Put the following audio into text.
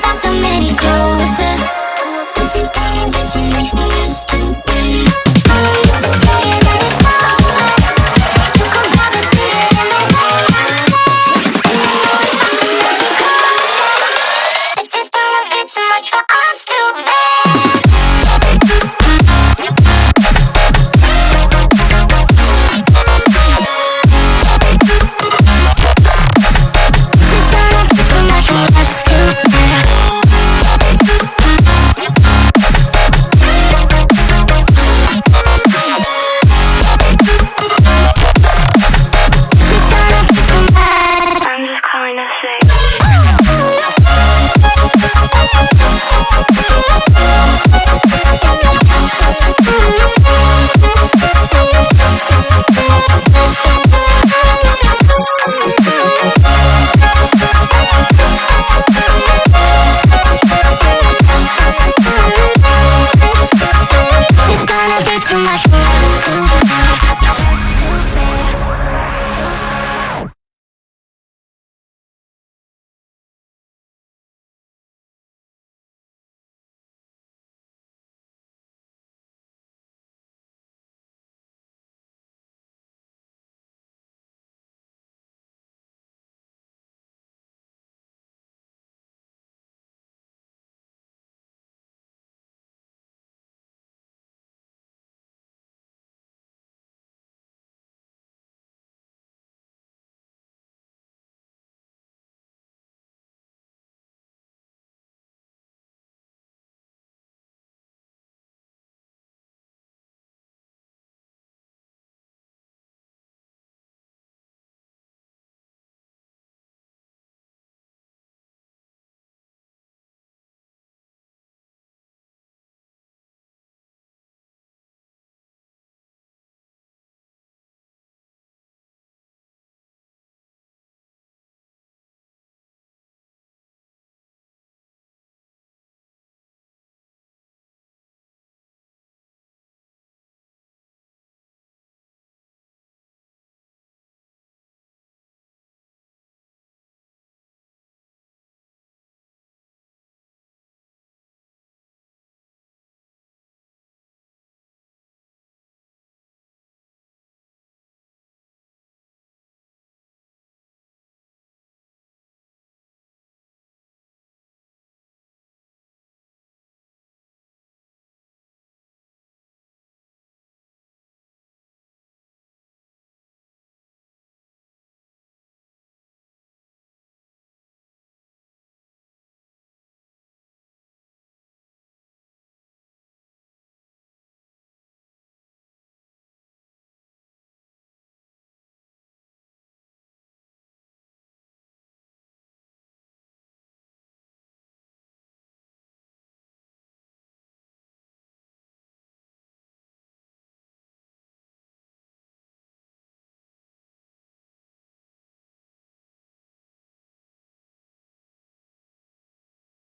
think I many clothes.